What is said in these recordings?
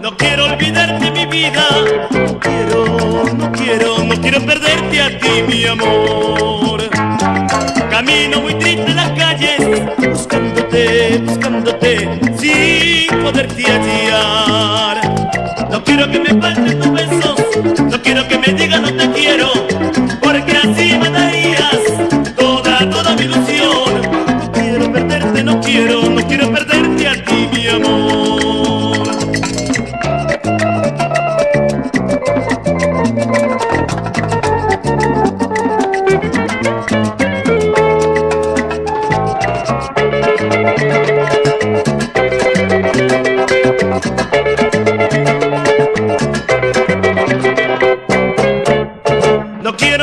No quiero olvidarte mi vida, no quiero, no quiero, no quiero perderte a ti mi amor. Camino muy triste en las calles, buscándote, buscándote, sin poderte hallar. No quiero que me falten tus besos,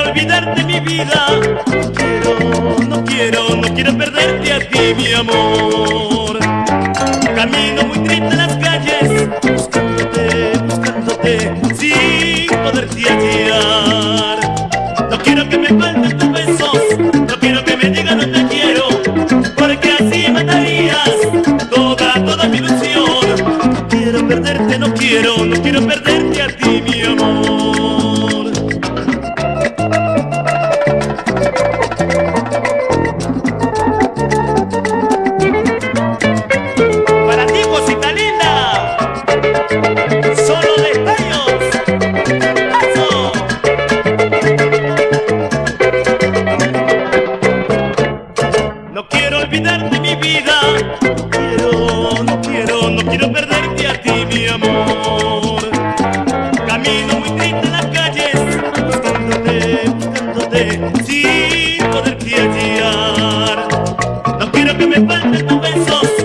olvidarte mi vida, no quiero, no quiero, no quiero perderte a ti mi amor. Camino muy triste en las calles, buscándote, buscándote, sin poderte hallar. No quiero que me falten tus besos, no quiero que me digas no te quiero, porque así matarías toda, toda mi ilusión. No quiero perderte, no quiero, no quiero perderte a ti No Quiero, no quiero, no quiero perderte a ti, mi amor. Camino muy triste en las calles, buscándote, buscándote, sin poder hallar. No quiero que me falten tus besos.